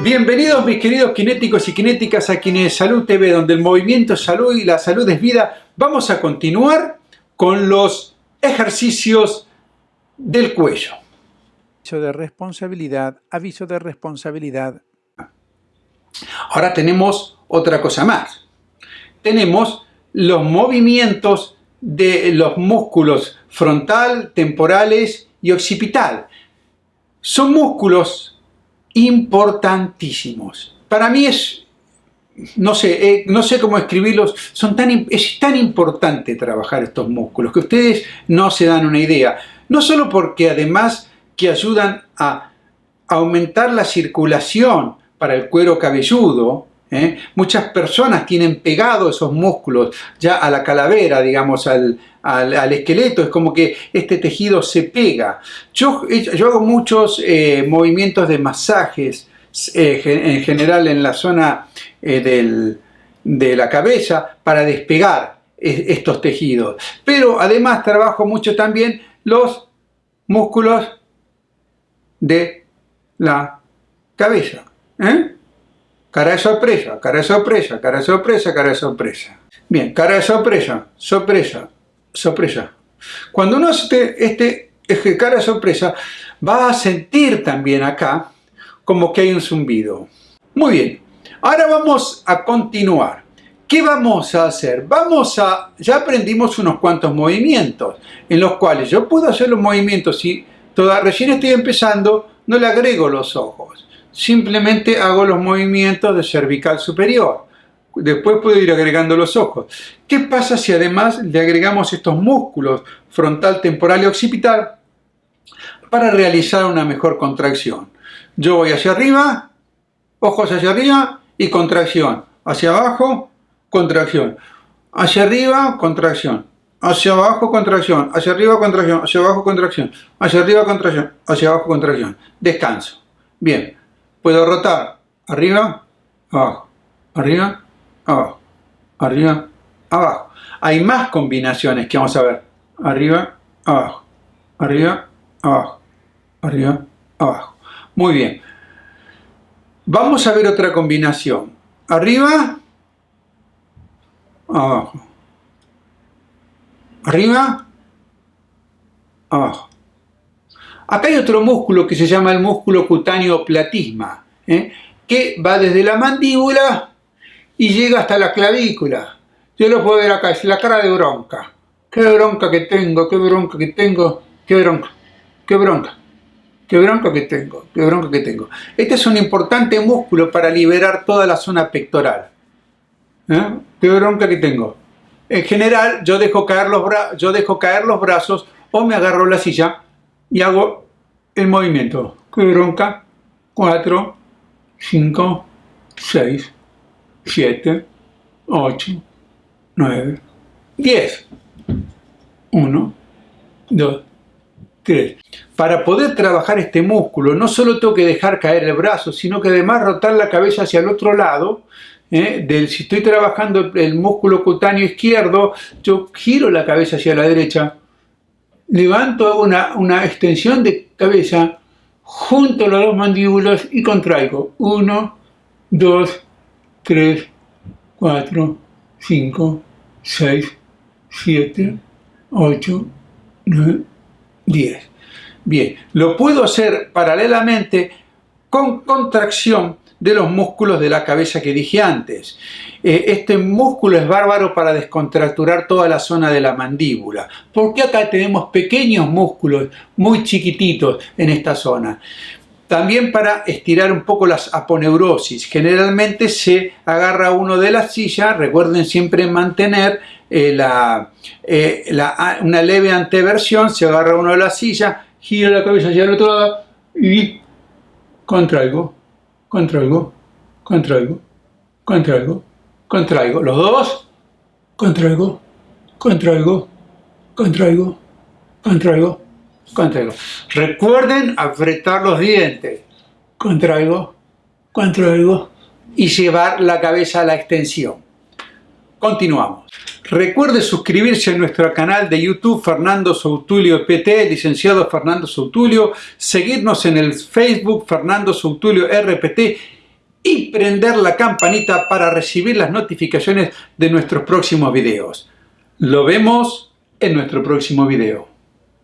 Bienvenidos mis queridos kinéticos y kinéticas a Salud TV, donde el movimiento es salud y la salud es vida. Vamos a continuar con los ejercicios del cuello. Aviso de responsabilidad, aviso de responsabilidad. Ahora tenemos otra cosa más. Tenemos los movimientos de los músculos frontal, temporales y occipital. Son músculos importantísimos. Para mí es, no sé, eh, no sé cómo escribirlos, son tan, es tan importante trabajar estos músculos que ustedes no se dan una idea. No solo porque además que ayudan a aumentar la circulación para el cuero cabelludo, ¿eh? muchas personas tienen pegado esos músculos ya a la calavera, digamos, al, al, esqueleto, es como que este tejido se pega. Yo, yo hago muchos eh, movimientos de masajes, eh, en general en la zona eh, de la cabeza, para despegar estos tejidos. Pero además trabajo mucho también los músculos de la cabeza. Cara de sorpresa, cara de sorpresa, cara de sorpresa, cara de sorpresa. Bien, cara de sorpresa, sorpresa, sorpresa. Cuando uno hace este, este cara sorpresa, va a sentir también acá como que hay un zumbido. Muy bien, ahora vamos a continuar. ¿Qué vamos a hacer? Vamos a, ya aprendimos unos cuantos movimientos, en los cuales yo puedo hacer los movimientos, si toda, recién estoy empezando, no le agrego los ojos, simplemente hago los movimientos de cervical superior. Después puedo ir agregando los ojos. ¿Qué pasa si además le agregamos estos músculos frontal, temporal y occipital para realizar una mejor contracción? Yo voy hacia arriba, ojos hacia arriba y contracción. Hacia abajo, contracción. Hacia arriba, contracción. Hacia abajo, contracción. Hacia arriba, contracción. Hacia abajo, contracción. Hacia arriba, contracción. Hacia abajo, contracción. Descanso. Bien. Puedo rotar. Arriba, abajo. Arriba, abajo, arriba, abajo. Hay más combinaciones que vamos a ver. Arriba, abajo, arriba, abajo, arriba, abajo. Muy bien. Vamos a ver otra combinación. Arriba, abajo. Arriba, abajo. Acá hay otro músculo que se llama el músculo cutáneo platisma, ¿eh? que va desde la mandíbula y llega hasta la clavícula. Yo lo puedo ver acá, es la cara de bronca. Qué bronca que tengo, qué bronca que tengo, qué bronca, qué bronca, qué bronca que tengo, qué bronca que tengo. Este es un importante músculo para liberar toda la zona pectoral. ¿Eh? Qué bronca que tengo. En general, yo dejo, caer los yo dejo caer los brazos o me agarro la silla y hago el movimiento. Qué bronca. 4, 5, 6, 7, 8, 9, 10. 1, 2, 3. Para poder trabajar este músculo no solo tengo que dejar caer el brazo, sino que además rotar la cabeza hacia el otro lado. ¿eh? Del, si estoy trabajando el músculo cutáneo izquierdo, yo giro la cabeza hacia la derecha, levanto, una, una extensión de cabeza, junto las dos mandíbulas y contraigo. 1, 2, 3, 4, 5, 6, 7, 8, 9, 10. Bien, lo puedo hacer paralelamente con contracción de los músculos de la cabeza que dije antes. Eh, este músculo es bárbaro para descontracturar toda la zona de la mandíbula. porque acá tenemos pequeños músculos muy chiquititos en esta zona? También para estirar un poco las aponeurosis. Generalmente se agarra uno de la silla, recuerden siempre mantener eh, eh, una leve anteversión, se agarra uno de la silla, gira la cabeza hacia el otro lado y contraigo, contraigo, contraigo, contraigo, contraigo. Los dos, contraigo, contraigo, contraigo, contraigo contraigo. Recuerden apretar los dientes. Contraigo, contraigo y llevar la cabeza a la extensión. Continuamos. Recuerde suscribirse a nuestro canal de YouTube Fernando Soutulio PT, licenciado Fernando Soutulio, seguirnos en el Facebook Fernando Soutulio RPT y prender la campanita para recibir las notificaciones de nuestros próximos videos. Lo vemos en nuestro próximo video.